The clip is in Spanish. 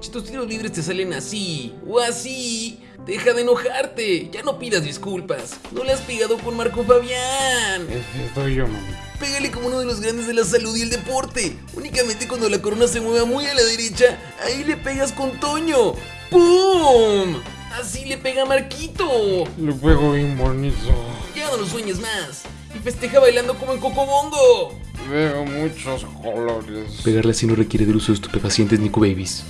Si tus tiros libres te salen así o así, deja de enojarte. Ya no pidas disculpas. No le has pegado con Marco Fabián. Ese soy yo, mami. Pégale como uno de los grandes de la salud y el deporte. Únicamente cuando la corona se mueva muy a la derecha, ahí le pegas con Toño. ¡Pum! Así le pega a Marquito. Lo pego bien bonito. Ya no lo sueñes más. Y festeja bailando como en Cocobongo. Veo muchos colores. Pegarle así no requiere del uso de estupefacientes ni babies.